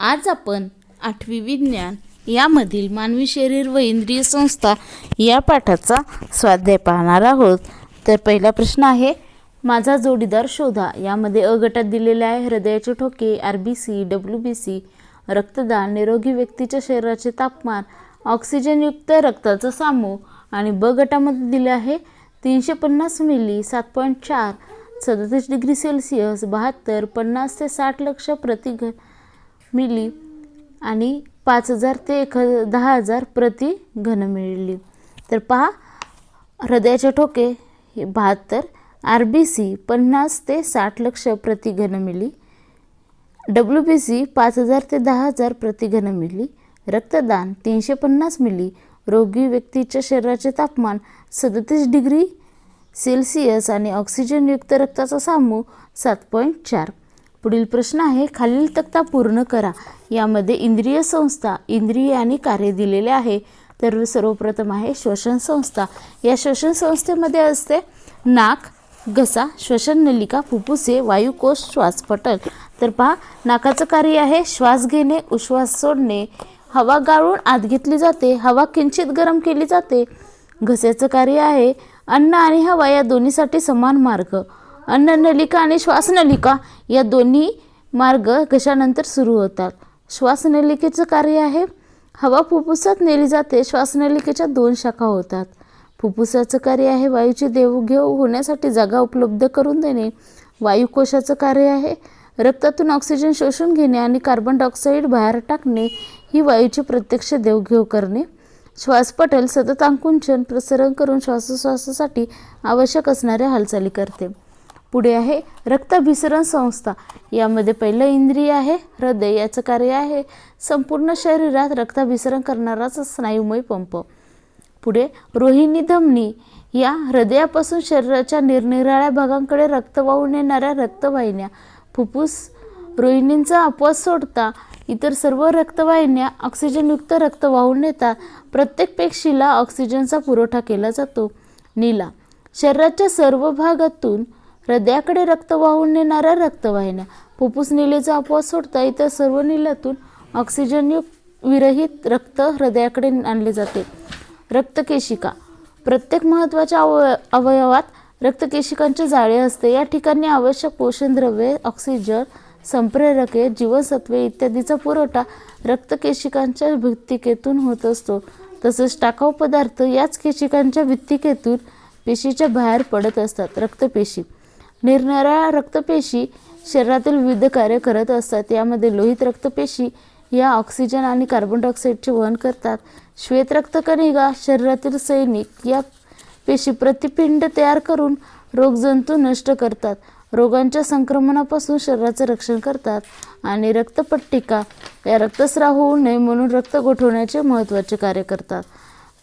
आज आपण आठवी विज्ञान यामधील मानवी शरीर व इंद्रिय संस्था या पाठाचा स्वाध्याय पाहणार आहोत. तर पहिला प्रश्न आहे माझा जोडीदार शोधा. यामध्ये अ गटात दिलेले आहे हृदयाचे ठोके R B C W B C रक्तदान निरोगी व्यक्तीच्या शरीराचे तापमान ऑक्सिजनयुक्त रक्ताचा सामू आणि ब गटामध्ये दिले आहे तीनशे पन्नास मिली सात पॉईंट चार सदतीस डिग्री सेल्सिअस बहात्तर पन्नास ते साठ लक्ष प्रति घ मिली आणि पाच हजार ते एक दहा हजार प्रति घन मिली तर पहा हृदयाचे ठोके हे बहात्तर आर बी सी पन्नास ते साठ लक्ष प्रति घन मिली. डब्ल्यू बी सी पाच हजार ते दहा हजार प्रति घन मिली. रक्तदान तीनशे पन्नास मिली. रोगी व्यक्तीच्या शरीराचे तापमान सदतीस डिग्री सेल्सिअस आणि ऑक्सिजनयुक्त रक्ताचा सामू सात पॉईंट चार पुढील प्रश्न आहे खालील तक्ता पूर्ण करा. यामध्ये इंद्रिय संस्था इंद्रिय आणि कार्य दिलेले आहे. तर सर्वप्रथम आहे श्वसन संस्था. या श्वसन संस्थेमध्ये असते नाक घसा श्वसन नलिका फुफ्फुसे वायुकोश श्वासपटल तर पहा नाकाचं कार्य आहे श्वास घेणे उश्वास सोडणे. हवा गाळून आत घेतली जाते हवा किंचित गरम केली जाते. घस्याचं कार्य आहे अन्न आणि हवा या दोन्हीसाठी समान मार्ग. अन्ननलिका आणि श्वासनलिका या दोन्ही मार्ग घशानंतर सुरू होतात? श्वासनलिकेचं कार्य आहे हवा फुफ्फुसात नेली जाते श्वासनलिकेच्या दोन शाखा होतात. फुफ्फुसाचं कार्य आहे वायूची देवघेव होण्यासाठी जागा उपलब्ध करून देणे. वायुकोशाचं कार्य आहे रक्तातून ऑक्सिजन शोषून घेणे आणि कार्बन डायऑक्साईड बाहेर टाकणे ही वायूची प्रत्यक्ष देवघेव करणे. श्वासपटल सतत आकुंचन प्रसरण करून श्वासोश्वासासाठी आवश्यक असणाऱ्या हालचाली करते. पुढे आहे रक्ताभिसरण संस्था. यामध्ये पहिलं इंद्रिय आहे हृदय याचं कार्य आहे. संपूर्ण शरीरात रक्ताभिसरण करणाराच स्नायुमय पंप. पुढे रोहिणी धमनी. या हृदयापासून शरीराच्या निरनिराळ्या भागांकडे रक्त वाहून येणाऱ्या रक्तवाहिन्या फुफ्फुस रोहिणींचा अपवास सोडता इतर सर्व रक्तवाहिन्या ऑक्सिजनयुक्त रक्त वाहून नेतात प्रत्येक पेशीला ऑक्सिजनचा पुरवठा केला जातो. नीला. शरीराच्या सर्व भागातून हृदयाकडे रक्त वाहून नेणाऱ्या रक्तवाहिन्या. फुफ्फुस निलेचा अपवास सोडता इतर सर्व निलातून ऑक्सिजनयुक्त विरहित रक्त हृदयाकडे आणले जाते. रक्तकेशिका. प्रत्येक महत्त्वाच्या अव अवयवात रक्तकेशिकांचे जाळे असते. या ठिकाणी आवश्यक पोषण द्रव्ये ऑक्सिजन संप्रेरके जीवनसत्वे इत्यादीचा पुरवठा रक्तकेशिकांच्या भित्तिकेतून होत असतो. तसेच टाकाऊ पदार्थ याच केशिकांच्या भित्तिकेतून पेशीच्या बाहेर पडत असतात. रक्तपेशी. निरनिराळ्या रक्तपेशी शरीरातील विविध कार्य करत असतात. यामध्ये लोहित रक्तपेशी या ऑक्सिजन आणि कार्बन डायऑक्साईडचे वहन करतात. श्वेत रक्तकणिका शरीरातील सैनिक या पेशी प्रतिपिंड तयार करून रोगजंतू नष्ट करतात. रोगांच्या संक्रमणापासून शरीराचं रक्षण करतात. आणि रक्तपट्टिका या रक्तस्राव होऊ नये म्हणून रक्त गोठवण्याचे महत्त्वाचे कार्य करतात.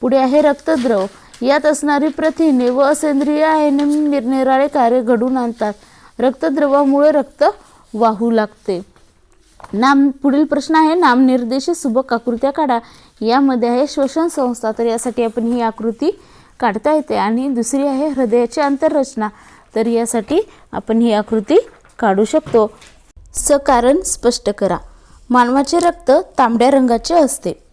पुढे आहे रक्तद्रव. यात असणारी प्रथिने व असेंद्रिय आयने निरनिराळे कार्य घडून आणतात. रक्तद्रवामुळे रक्त वाहू लागते. नाम पुढील प्रश्न आहे नामनिर्देशित सुबक आकृत्या काढा. यामध्ये आहे श्वसन संस्था तर यासाठी आपण ही आकृती काढता येते. आणि दुसरी आहे हृदयाची आंतररचना तर यासाठी आपण ही आकृती काढू शकतो. सकारण स्पष्ट करा. मानवाचे रक्त तांबड्या रंगाचे असते.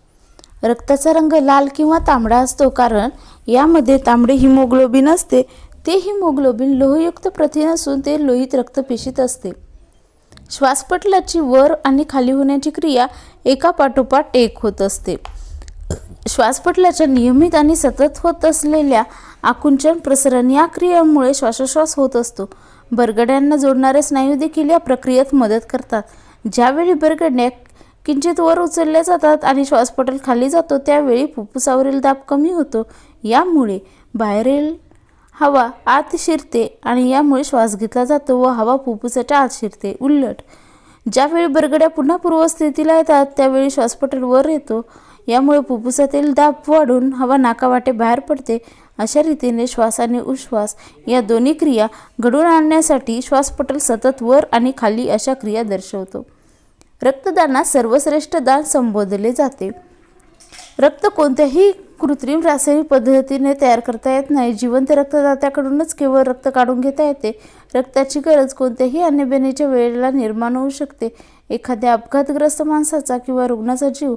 रक्ताचा रंग लाल किंवा तांबडा असतो कारण यामध्ये तांबडे हिमोग्लोबिन असते. ते हिमोग्लोबिन लोहयुक्त प्रथिन असून ते लोहित रक्तपेशीत असते. श्वासपटलाची वर आणि खाली होण्याची क्रिया एका पाठोपाठ एक होत असते. श्वासपटलाच्या नियमित आणि सतत होत असलेल्या आकुंचन प्रसरण या क्रियेमुळे श्वासोश्वास होत असतो. बरगड्यांना जोडणारे स्नायू देखील या प्रक्रियेत मदत करतात. ज्यावेळी बरगड्या किंचित वर उचलल्या जातात आणि श्वासपटल खाली जातो त्यावेळी फुफ्फुसावरील दाब कमी होतो. यामुळे बाहेरील हवा आत शिरते आणि यामुळे श्वास घेतला जातो व हवा फुफ्फुसाच्या आत शिरते. उलट ज्यावेळी बरगड्या पुन्हा पूर्वस्थितीला येतात त्यावेळी श्वासपटल वर येतो. यामुळे फुफ्फुसातील दाब वाढून हवा नाकावाटे बाहेर पडते. अशा रीतीने श्वास आणि उश्वास या दोन्ही क्रिया घडून आणण्यासाठी श्वासपटल सतत वर आणि खाली अशा क्रिया दर्शवतो. रक्तदानात सर्वश्रेष्ठ दान संबोधले जाते. रक्त कोणत्याही कृत्रिम रासायनिक पद्धतीने तयार करता येत नाही. जिवंत रक्तदात्याकडूनच केवळ रक्त काढून घेता येते. रक्ताची गरज कोणत्याही अन्नबेनेच्या वेळेला निर्माण होऊ शकते. एखाद्या अपघातग्रस्त माणसाचा किंवा रुग्णाचा जीव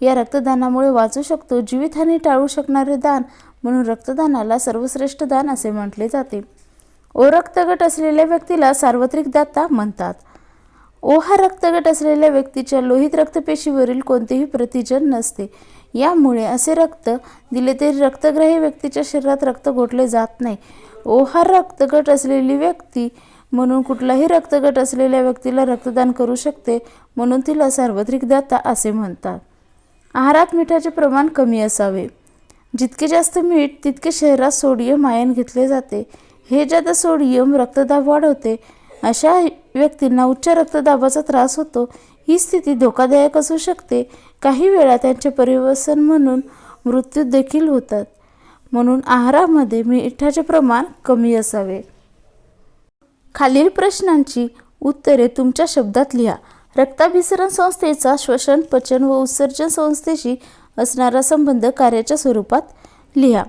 या रक्तदानामुळे वाचू शकतो. जीवितहानी टाळू शकणारे दान म्हणून रक्तदानाला सर्वश्रेष्ठ दान असे म्हटले जाते. ओ रक्तगट असलेल्या व्यक्तीला सार्वत्रिक दाता म्हणतात. ओ हा रक्तगट असलेल्या व्यक्तीच्या लोहित रक्तपेशीवरील कोणतेही प्रतिजन नसते. यामुळे असे रक्त दिले तरी रक्तग्राही व्यक्तीच्या शरीरात रक्त गोठले जात नाही. ओहार रक्तगट असलेली व्यक्ती म्हणून कुठलाही रक्तगट असलेल्या व्यक्तीला रक्तदान करू शकते म्हणून तिला सार्वत्रिक दाता असे म्हणतात. आहारात मिठाचे प्रमाण कमी असावे. जितके जास्त मीठ तितके शरीरात सोडियम आयन घेतले जाते. हे ज्यादा सोडियम रक्तदाब वाढवते अशा व्यक्तींना उच्च रक्तदाबाचा त्रास होतो. ही स्थिती धोकादायक असू शकते काही वेळा त्यांचे परिवसन म्हणून मृत्यू देखील होतात. म्हणून आहारामध्ये मिठाचे प्रमाण कमी असावे. खालील प्रश्नांची उत्तरे तुमच्या शब्दात लिहा. रक्ताभिसरण संस्थेचा श्वसन पचन व उत्सर्जन संस्थेशी असणारा संबंध कार्याच्या स्वरूपात लिहा.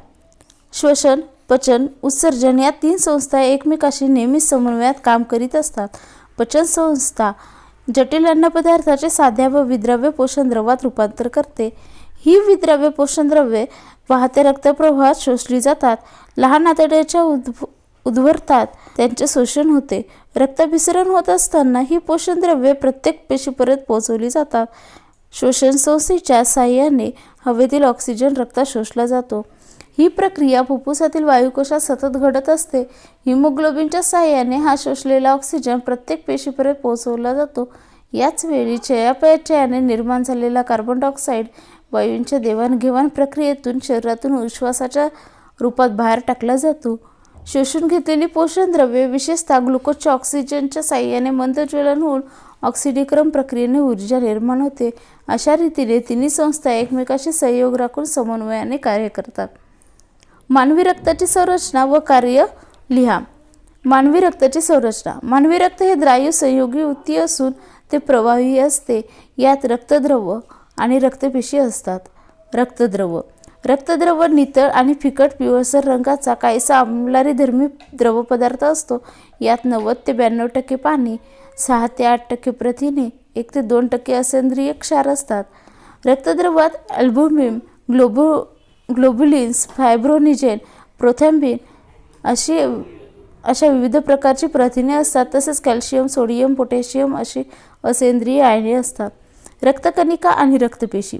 श्वसन पचन उत्सर्जन या तीन संस्था एकमेकाशी नेहमीच समन्वयात काम करीत असतात. पचन संस्था जटिल अन्नपदार्थाचे साध्या व विद्रव्य पोषण द्रवात रूपांतर करते. ही विद्रव्य पोषणद्रव्ये वाहते वाहत्या रक्तप्रवाहात शोषली जातात. लहान आतड्याच्या उद्भ उद्भरतात त्यांचे शोषण होते. रक्ताभिसरण होत असताना ही पोषणद्रव्ये प्रत्येक पेशीपर्यंत पोहोचवली जातात. श्वसन संस्थेच्या साह्याने हवेतील ऑक्सिजन रक्तात शोषला जातो. ही प्रक्रिया फुफ्फुसातील वायुकोशात सतत घडत असते. हिमोग्लोबिनच्या साह्याने हा शोषलेला ऑक्सिजन प्रत्येक पेशीपर्यंत पोहोचवला जातो. याच वेळी चयापचयाने निर्माण झालेला कार्बन डायऑक्साईड वायूंच्या देवाणघेवाण प्रक्रियेतून शरीरातून उश्वासाच्या रूपात बाहेर टाकला जातो. शोषून घेतलेली पोषणद्रव्ये विशेषतः ग्लुकोजच्या ऑक्सिजनच्या साह्याने मंद ज्वलन होऊन ऑक्सिडीकरण प्रक्रियेने ऊर्जा निर्माण होते. अशा रीतीने तिन्ही संस्था एकमेकाशी सहयोग राखून समन्वयाने कार्य करतात. मानवी रक्ताची संरचना व कार्य लिहा. मानवी रक्ताची संरचना. मानवी रक्त हे द्रायू संयोगी उत्ती असून ते प्रवाही असते. यात रक्तद्रव आणि रक्तपेशी असतात. रक्तद्रव. रक्तद्रव नितळ आणि फिकट पिवळसर रंगाचा काहीसा आमलारी धर्मी द्रवपदार्थ असतो. यात नव्वद ते ब्याण्णव टक्के पाणी सहा ते आठ टक्के प्रथिने एक ते दोन टक्के असेंद्रिय क्षार असतात. रक्तद्रवात अल्बुमिन ग्लोबो ग्लोबुलिन्स फायब्रोनिजेन प्रोथॅम्बिन अशी अशा विविध प्रकारची प्रथिने असतात. तसेच कॅल्शियम सोडियम पोटॅशियम अशी असेंद्रिय आयने असतात. रक्तकणिका आणि रक्तपेशी.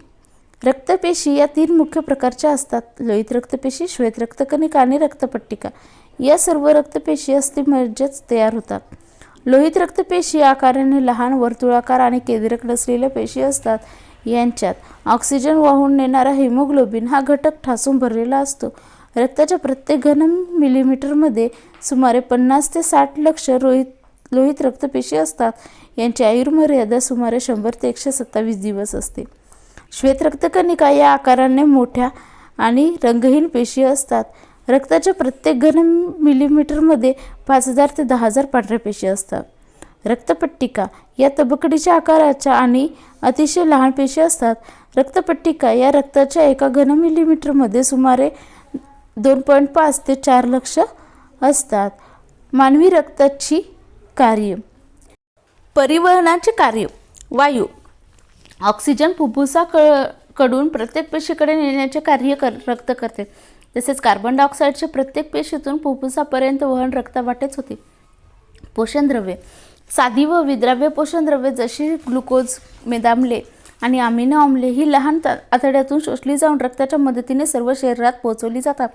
रक्तपेशी या तीन मुख्य प्रकारच्या असतात. लोहित रक्तपेशी श्वेत रक्तकणिका आणि रक्तपट्टिका. या सर्व रक्तपेशी अस्थिमज्जेच तयार होतात. लोहित रक्तपेशी आकाराने लहान वर्तुळाकार आणि केंद्रक नसलेल्या पेशी असतात. यांच्यात. ऑक्सिजन वाहून नेणारा हिमोग्लोबिन हा घटक ठासून भरलेला असतो. रक्ताच्या प्रत्येक घन मिलीमीटरमध्ये सुमारे पन्नास ते साठ लक्ष रोहित लोहित रक्तपेशी असतात. यांची आयुर्मर्यादा सुमारे शंभर ते एकशे सत्तावीस दिवस असते. श्वेत रक्तकणिका या आकाराने मोठ्या आणि रंगहीन पेशी असतात. रक्ताच्या प्रत्येक घन मिलीमीटरमध्ये पाच हजार ते दहा हजार पांढऱ्या पेशी असतात. रक्तपट्टिका. या तबकडीच्या आकाराच्या आणि अतिशय लहान पेशी असतात. रक्तपट्टिका या रक्ताच्या एका घन मिलीमीटरमध्ये सुमारे दोन पॉईंट पाच ते चार लक्ष असतात. मानवी रक्ताची कार्य. परिवहनाचे कार्य. वायू. ऑक्सिजन फुफ्फुसा क कडून प्रत्येक पेशीकडे नेण्याचे कार्य कर रक्त करते. तसेच कार्बन डायऑक्साईडचे प्रत्येक पेशीतून फुफ्फुसापर्यंत वहन रक्तावाटेच होते. पोषणद्रव्ये साधी व विद्राव्य पोषणद्रव्ये जशी ग्लुकोज मेदामले आणि अमिनो आम्ले ही लहान आतड्यातून शोषली जाऊन रक्ताच्या मदतीने सर्व शरीरात पोहोचवली जातात.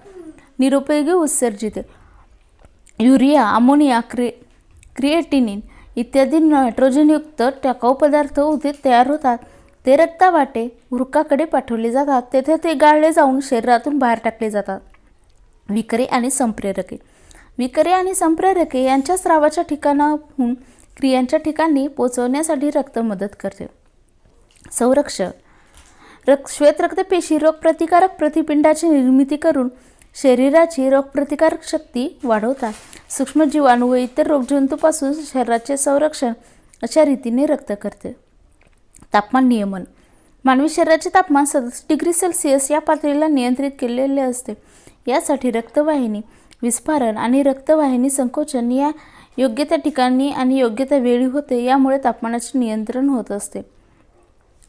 निरुपयोगी उत्सर्जित युरिया अमोनिया क्रि क्रिएटिनिन इत्यादी नायट्रोजनयुक्त टाकाऊ पदार्थ उदित तयार होतात. ते रक्तावाटे उरकाकडे पाठवले जातात. तेथे ते गाळले जाऊन शरीरातून बाहेर टाकले जातात. विकरे आणि संप्रेरके. विकरे आणि संप्रेरके यांच्या स्रावाच्या ठिकाणाहून क्रियांच्या ठिकाणी पोचवण्यासाठी रक्त मदत करते. संरक्षण रक्त श्वेत रक्तपेशी रोगप्रतिकारक प्रतिपिंडाची निर्मिती करून शरीराची रोगप्रतिकारक शक्ती वाढवतात. सूक्ष्मजीवाणू व इतर रोगजंतूपासून शरीराचे संरक्षण अशा रीतीने रक्त करते. तापमान नियमन. मानवी शरीराचे तापमान सदतीस डिग्री सेल्सिअस या पातळीला नियंत्रित केलेले असते. यासाठी रक्तवाहिनी विस्फारण आणि रक्तवाहिनी संकोचन या योग्य त्या ठिकाणी आणि योग्य त्या वेळी होते यामुळे तापमानाचे नियंत्रण होत असते.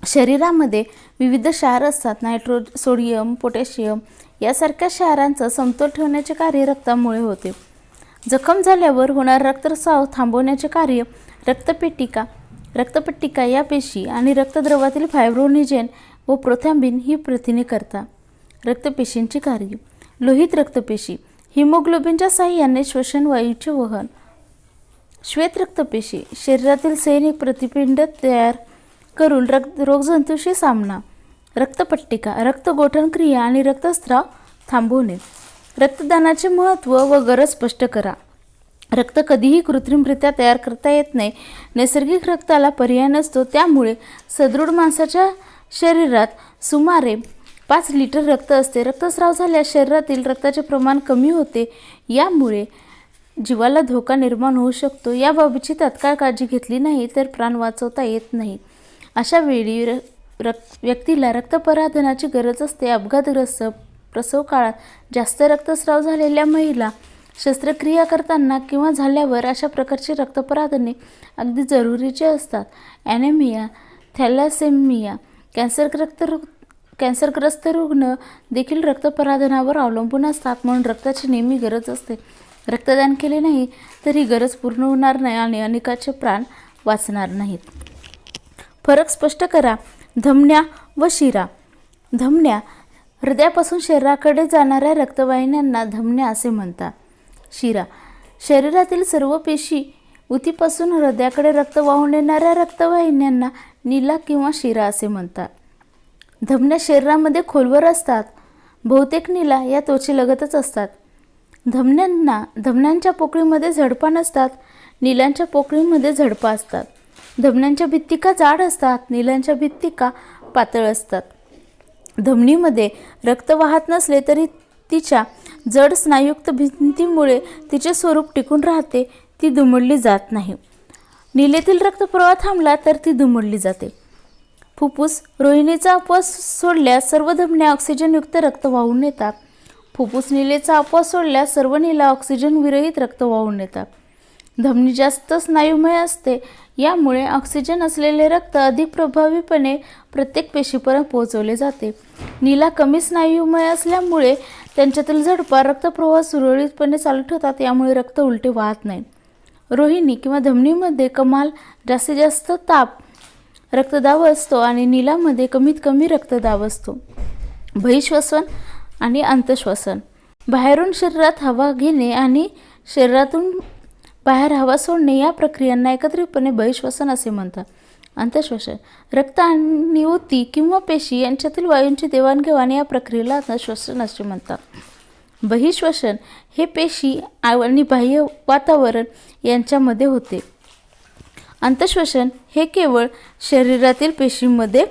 शरीरामध्ये विविध क्षार असतात नायट्रो सोडियम पोटॅशियम यासारख्या क्षारांचा समतोल ठेवण्याचे कार्य रक्तामुळे होते. जखम झाल्यावर होणारा रक्तस्राव थांबवण्याचे कार्य रक्तपेटिका रक्तपट्टिका या पेशी आणि रक्तद्रवातील फायब्रोनिजेन व प्रोथॅम्बिन ही प्रथिने करता. रक्तपेशींची कार्य. लोहित रक्तपेशी. हिमोग्लोबिनच्या साह्याने श्वसन वायूचे वहन. श्वेत रक्तपेशी शरीरातील सैनिक प्रतिपिंड तयार करून रक्त रोगजंतूशी सामना रक्तपट्टिका रक्तगोठण क्रिया आणि रक्तस्राव थांबवणे. रक्तदानाचे महत्त्व व गरज स्पष्ट करा. रक्त कधीही कृत्रिमरित्या तयार करता येत नाही. नैसर्गिक रक्ताला पर्याय नसतो. त्यामुळे सदृढ माणसाच्या शरीरात सुमारे पाच लिटर रक्त असते. रक्तस्राव झाल्यास शरीरातील रक्ताचे प्रमाण कमी होते. यामुळे जीवाला धोका निर्माण होऊ शकतो. याबाबतची तत्काळ काळजी घेतली नाही तर प्राण वाचवता येत नाही. अशा वेळी र रक् व्यक्तीला रक्तपराधनाची गरज असते. अपघातग्रस्त प्रसव काळात जास्त रक्तस्राव झालेल्या महिला शस्त्रक्रिया करताना किंवा झाल्यावर अशा प्रकारची रक्तपराधने अगदी जरुरीचे असतात. ॲनेमिया थॅलासेमिया कॅन्सरग्रस्त रु कॅन्सरग्रस्त रुग्ण देखील रक्तपराधनावर अवलंबून असतात म्हणून रक्ताची नेहमी गरज असते. रक्तदान केले नाही तर ही गरज पूर्ण होणार नाही आणि अनेकाचे प्राण वाचणार नाहीत. फरक स्पष्ट करा. धमन्या व शिरा. धमन्या हृदयापासून शरीराकडे जाणाऱ्या रक्तवाहिन्यांना धमन्या असे म्हणतात. शिरा. शरीरातील सर्व पेशी उतीपासून हृदयाकडे रक्त वाहून येणाऱ्या रक्तवाहिन्यांना नीला किंवा शिरा असे म्हणतात. धमन्या शरीरामध्ये खोलवर असतात. बहुतेक नीला या त्वचेलगतच असतात. धमन्यांना धमन्यांच्या पोकळीमध्ये झडपा नसतात नीलांच्या पोकळीमध्ये झडपा असतात. धमन्यांच्या भित्तिका जाड असतात नीलांच्या भित्तिका पातळ असतात. धमनीमध्ये रक्त वाहत नसले तरी तिच्या जड स्नायुक्त भिंतीमुळे तिचे स्वरूप टिकून राहते ती दुमडली जात नाही. नीलेतील रक्तप्रवाह थांबला तर ती दुमडली जाते. फुफ्फुस रोहिणीचा अपवास सोडल्यास सर्व धमन्या ऑक्सिजनयुक्त रक्त वाहून नेतात. फुफ्फुस निलेचा अपवास सोडल्यास सर्व नीला ऑक्सिजन विरहित रक्त वाहून नेतात. धमनी जास्त स्नायुमय असते यामुळे ऑक्सिजन असलेले रक्त अधिक प्रभावीपणे प्रत्येक पेशीपर्यंत पोहोचवले जाते. नीला कमी स्नायुमय असल्यामुळे त्यांच्यातील झडपा रक्तप्रवाह सुरळीतपणे चालू ठेवतात यामुळे रक्त उलटे वाहत नाही रोहिणी किंवा धमनीमध्ये कमाल जास्तीत जास्त ताप रक्तदाब असतो आणि नीलामध्ये कमीत कमी रक्तदाब असतो. बहिश्वसन आणि अंतश्वसन बाहेरून शरीरात हवा घेणे आणि शरीरातून बाहेर हवा सोडणे या प्रक्रियांना एकत्रितपणे बहिश्वसन असे म्हणतात. अंतश्वसन रक्त आणि ऊती किंवा पेशी यांच्यातील वायूंची देवाणघेवाण या प्रक्रियेला अंतश्वसन असे म्हणतात. बहिश्वसन हे पेशी आणि बाह्य वातावरण यांच्यामध्ये होते. अंतश्वसन हे केवळ शरीरातील पेशींमध्ये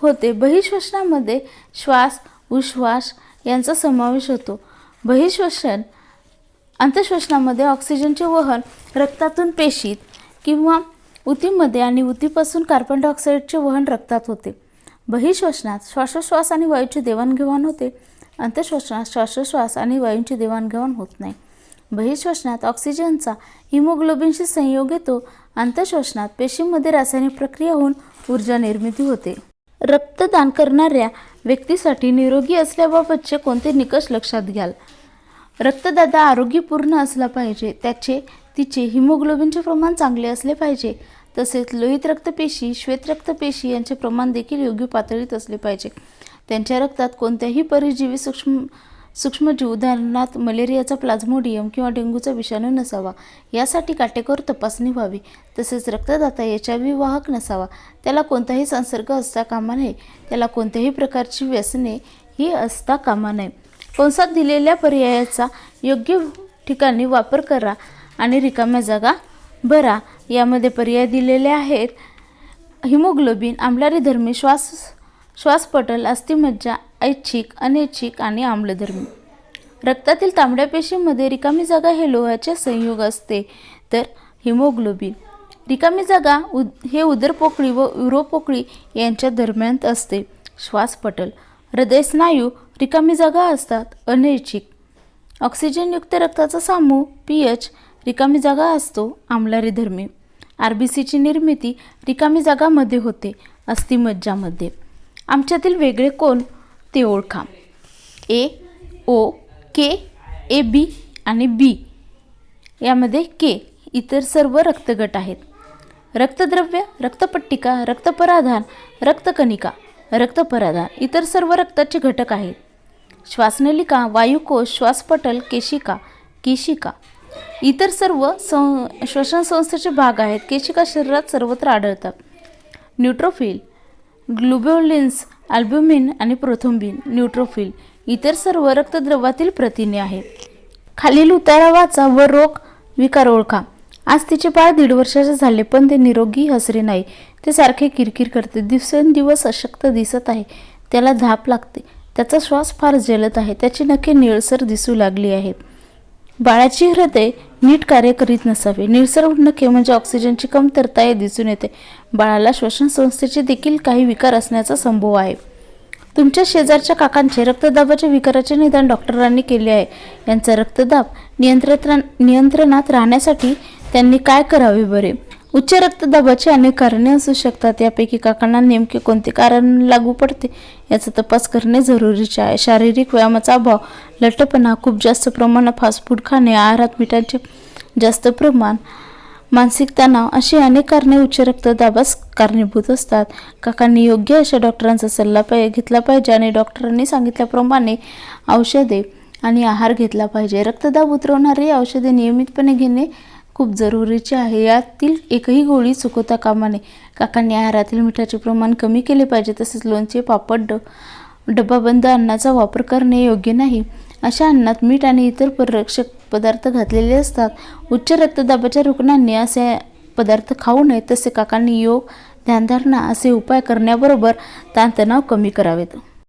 होते. बहिश्वसनामध्ये श्वास उश्वास यांचा समावेश होतो. बहिश्वसन अंतश्वसनामध्ये ऑक्सिजनचे वहन रक्तातून पेशीत किंवा उतीमध्ये आणि उतीपासून कार्बन डायऑक्साईडचे वहन रक्तात होते. बहिश्वसनात श्वासोश्वास आणि वायूची देवाणघेवाण होते. अंतश्वसनात श्वासोश्वास आणि वायूंची देवाणघेवाण होत नाही. बहिश्वसनात ऑक्सिजनचा हिमोग्लोबिनशी संयोग येतो. अंतश्वसनात पेशीमध्ये रासायनिक प्रक्रिया होऊन ऊर्जा निर्मिती होते. रक्तदान करणाऱ्या व्यक्तीसाठी निरोगी असल्याबाबतचे कोणते निकष लक्षात घ्याल? रक्तदाता आरोग्यपूर्ण असला पाहिजे त्याचे तिचे हिमोग्लोबिनचे प्रमाण चांगले असले पाहिजे तसेच लोहित रक्तपेशी श्वेत रक्तपेशी यांचे प्रमाण देखील योग्य पातळीत असले पाहिजे. त्यांच्या रक्तात कोणत्याही परजीवी सूक्ष्म सूक्ष्मजीव उदाहरणार्थ मलेरियाचा प्लाझ्मोडियम किंवा डेंग्यूचा विषाणू नसावा. यासाठी काटेकोर तपासणी व्हावी. तसेच रक्तदाता एच आय व्ही वाहक नसावा. त्याला कोणताही संसर्ग असता कामा नये. त्याला कोणत्याही प्रकारची व्यसने ही असता कामा नये. कंसात दिलेल्या पर्यायाचा योग्य ठिकाणी वापर करा आणि रिकाम्या जागा भरा. यामध्ये पर्याय दिलेले आहेत. हिमोग्लोबिन आम्लारीधर्मी श्वास श्वासपटल अस्थिमज्जा ऐच्छिक अनैच्छिक आणि आम्लधर्मी. रक्तातील तांबड्या पेशीमध्ये रिकामी जागा हे लोहाचे संयोग असते तर हिमोग्लोबिन. रिकामी जागा उद हे उदरपोकळी व युरोपोकळी यांच्या दरम्यान असते. श्वासपटल. हृदयस्नायू रिकामी जागा असतात अनैच्छिक. ऑक्सिजनयुक्त रक्ताचा सामू पी एच रिकामी जागा असतो आमलारी धर्मी आर बी सीची निर्मिती रिकामी जागामध्ये होते अस्थिमज्जामध्ये. आमच्यातील वेगळे कोण? ते ओळखा. ए ओ के ए बी आणि बी. यामध्ये के इतर सर्व रक्तगट आहेत. रक्तद्रव्य रक्तपट्टिका रक्तपराधान रक्तकणिका रक्तपराधान इतर सर्व रक्ताचे घटक आहेत. श्वासनलिका वायुकोश श्वासपटल केशिका केशिका. इतर सर्व सं श्वसन संस्थेचे भाग आहेत. केशिका शरीरात सर्वत्र आढळतात. न्यूट्रोफिल ग्लुबोलिन्स अल्ब्युमिन आणि प्रोथोम्बिन न्यूट्रोफिल इतर सर्व रक्तद्रवातील प्रथिने आहेत. खालील उतारा वाचा व रोग विकार ओळखा. आज तिचे बाळ दीड वर्षाचे झाले पण ते निरोगी हसरे नाही. ते सारखे किरकिर करते. दिवसेंदिवस अशक्त दिसत आहे. त्याला धाप लागते. त्याचा श्वास फार जलद आहे. त्याची नखे निळसर दिसू लागली आहेत. बाळाची हृदय नीट कार्य करीत नसावे. निळसर नखे म्हणजे ऑक्सिजनची कमतरता हे दिसून येते. बाळाला श्वसन संस्थेचे देखील काही विकार असण्याचा संभव आहे. तुमच्या शेजारच्या काकांचे रक्तदाबाच्या विकाराचे निदान डॉक्टरांनी केले आहे. यांचा रक्तदाब नियंत्रण नियंत्रणात राहण्यासाठी त्यांनी काय करावे बरे? उच्च रक्तदाबाची अनेक कारणे असू शकतात. यापैकी काकांना नेमके कोणते कारण लागू पडते याचा तपास करणे जरुरीचे आहे. शारीरिक व्यायामाचा अभाव लठ्ठपणा खूप जास्त प्रमाणात फास्ट फूड खाणे आहारात मिठाचे जास्त प्रमाण मानसिक तणाव अशी अनेक कारणे उच्च रक्तदाबास कारणीभूत असतात. काकांनी योग्य अशा डॉक्टरांचा सल्ला पाहिजे घेतला पाहिजे आणि डॉक्टरांनी सांगितल्याप्रमाणे औषधे आणि आहार घेतला पाहिजे. रक्तदाब उतरवणारी औषधे नियमितपणे घेणे खूप जरुरीचे आहे. यातील एकही गोळी चुकवता कामा नये. काकांनी आहारातील मिठाचे प्रमाण कमी केले पाहिजे तसेच लोणचे पापड ड डब्बाबंद अन्नाचा वापर करणे योग्य नाही. अशा अन्नात मीठ आणि इतर पररक्षक पदार्थ घातलेले असतात. उच्च रक्तदाबाच्या रुग्णांनी असे पदार्थ खाऊ नये तसे काकांनी योग ध्यानधारणा असे उपाय करण्याबरोबर ताणतणाव कमी करावेत.